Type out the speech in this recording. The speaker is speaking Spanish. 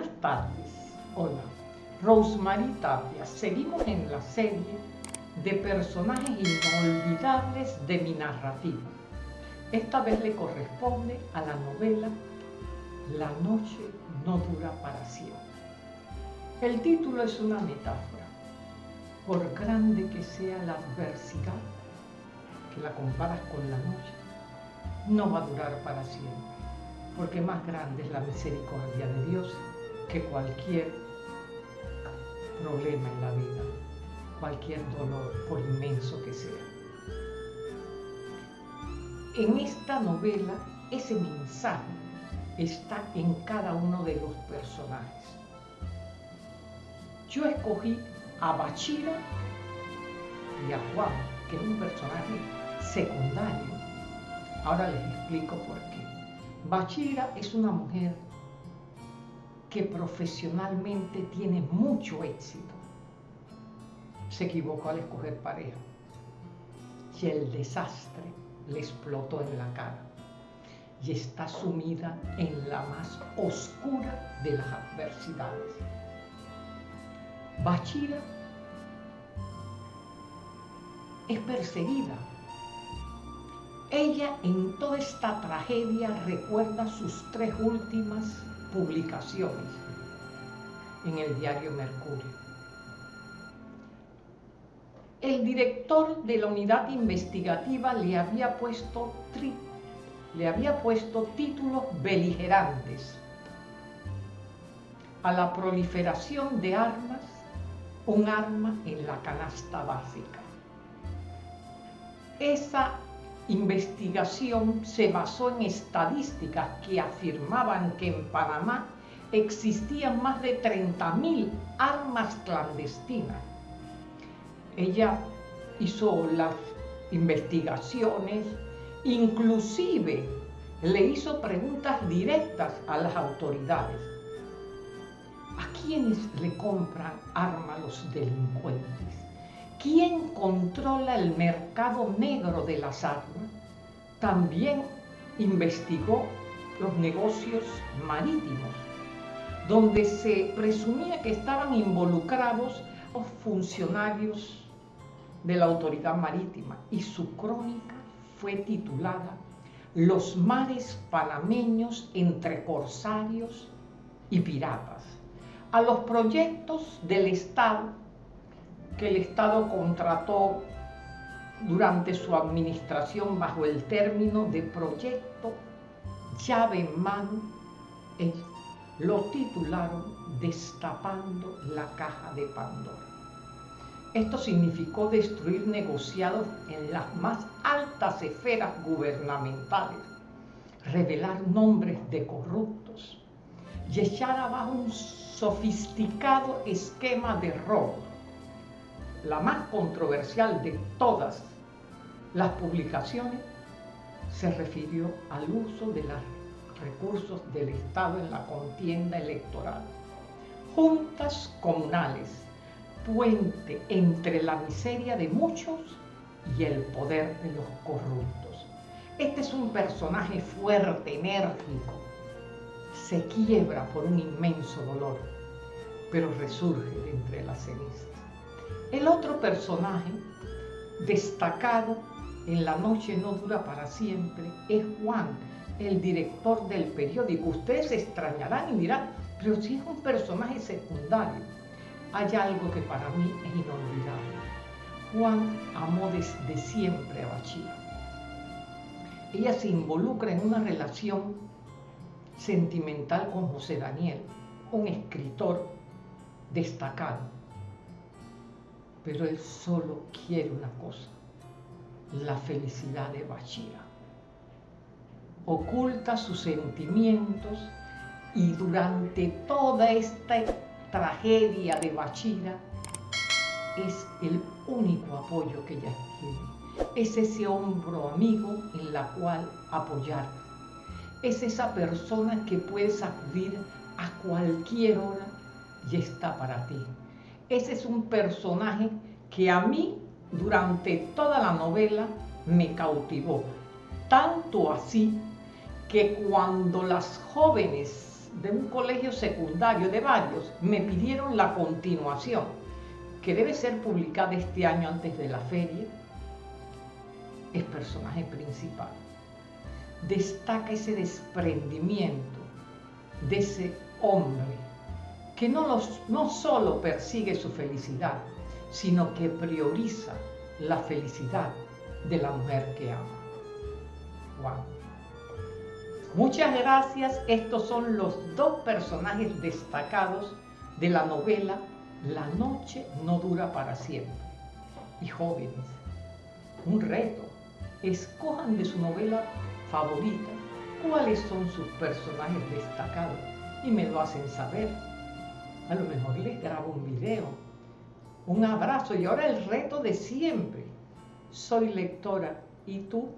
Buenas tardes. Hola. Rosemary Tapia. Seguimos en la serie de personajes inolvidables de mi narrativa. Esta vez le corresponde a la novela La noche no dura para siempre. El título es una metáfora. Por grande que sea la adversidad, que la comparas con la noche, no va a durar para siempre porque más grande es la misericordia de Dios que cualquier problema en la vida, cualquier dolor, por inmenso que sea. En esta novela, ese mensaje está en cada uno de los personajes. Yo escogí a Bachira y a Juan, que es un personaje secundario. Ahora les explico por qué. Bachira es una mujer que profesionalmente tiene mucho éxito. Se equivocó al escoger pareja y el desastre le explotó en la cara y está sumida en la más oscura de las adversidades. Bachira es perseguida ella en toda esta tragedia recuerda sus tres últimas publicaciones en el diario Mercurio. El director de la unidad investigativa le había puesto, le había puesto títulos beligerantes a la proliferación de armas, un arma en la canasta básica. Esa investigación se basó en estadísticas que afirmaban que en Panamá existían más de 30.000 armas clandestinas. Ella hizo las investigaciones, inclusive le hizo preguntas directas a las autoridades. ¿A quiénes le compran armas los delincuentes? ¿Quién controla el mercado negro de las armas? También investigó los negocios marítimos, donde se presumía que estaban involucrados los funcionarios de la autoridad marítima y su crónica fue titulada Los mares panameños entre corsarios y piratas. A los proyectos del Estado que el Estado contrató durante su administración bajo el término de proyecto llave en mano, lo titularon Destapando la caja de Pandora. Esto significó destruir negociados en las más altas esferas gubernamentales, revelar nombres de corruptos y echar abajo un sofisticado esquema de robo la más controversial de todas las publicaciones, se refirió al uso de los recursos del Estado en la contienda electoral. Juntas comunales, puente entre la miseria de muchos y el poder de los corruptos. Este es un personaje fuerte, enérgico, se quiebra por un inmenso dolor, pero resurge de entre las cenizas. El otro personaje destacado en La noche no dura para siempre es Juan, el director del periódico. Ustedes se extrañarán y dirán, pero si es un personaje secundario, hay algo que para mí es inolvidable. Juan amó desde siempre a Bachía. Ella se involucra en una relación sentimental con José Daniel, un escritor destacado pero él solo quiere una cosa, la felicidad de Bachira. Oculta sus sentimientos y durante toda esta tragedia de Bachira es el único apoyo que ella tiene. Es ese hombro amigo en la cual apoyar. Es esa persona que puedes acudir a cualquier hora y está para ti ese es un personaje que a mí durante toda la novela me cautivó. Tanto así que cuando las jóvenes de un colegio secundario, de varios, me pidieron la continuación, que debe ser publicada este año antes de la feria. Es personaje principal. Destaca ese desprendimiento de ese hombre que no, solo persigue su felicidad, sino que prioriza la felicidad de la mujer que ama. Muchas gracias. Estos son los dos personajes destacados de la novela La noche no dura para siempre. Y jóvenes, un reto. Escojan de su novela favorita cuáles son sus personajes destacados y me lo hacen saber. A lo mejor les grabo un video. Un abrazo y ahora el reto de siempre. Soy lectora y tú